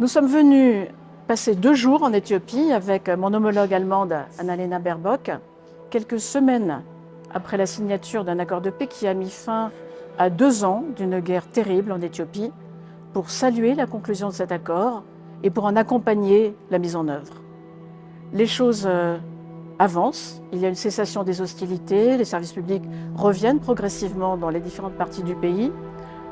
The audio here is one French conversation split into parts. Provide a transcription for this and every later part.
Nous sommes venus passer deux jours en Éthiopie avec mon homologue allemande Annalena Baerbock, quelques semaines après la signature d'un accord de paix qui a mis fin à deux ans d'une guerre terrible en Éthiopie, pour saluer la conclusion de cet accord et pour en accompagner la mise en œuvre. Les choses euh, avancent, il y a une cessation des hostilités, les services publics reviennent progressivement dans les différentes parties du pays,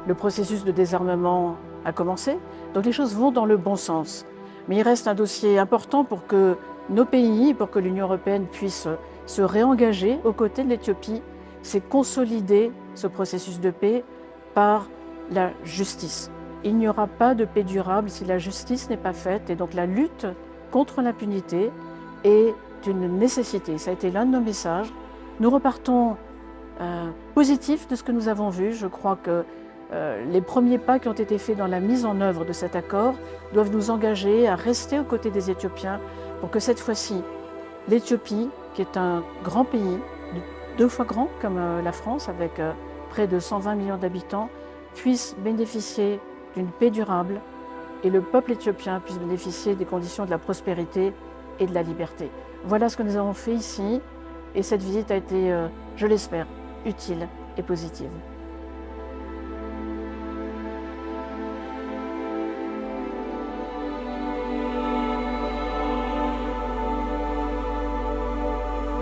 le processus de désarmement a commencé, donc les choses vont dans le bon sens. Mais il reste un dossier important pour que nos pays, pour que l'Union européenne puisse se réengager aux côtés de l'Éthiopie, c'est consolider ce processus de paix par la justice. Il n'y aura pas de paix durable si la justice n'est pas faite et donc la lutte contre l'impunité est une nécessité. Ça a été l'un de nos messages. Nous repartons euh, positifs de ce que nous avons vu. Je crois que les premiers pas qui ont été faits dans la mise en œuvre de cet accord doivent nous engager à rester aux côtés des Éthiopiens pour que cette fois-ci, l'Éthiopie, qui est un grand pays, deux fois grand comme euh, la France, avec euh, près de 120 millions d'habitants, puisse bénéficier d'une paix durable et le peuple éthiopien puisse bénéficier des conditions de la prospérité et de la liberté. Voilà ce que nous avons fait ici et cette visite a été, je l'espère, utile et positive.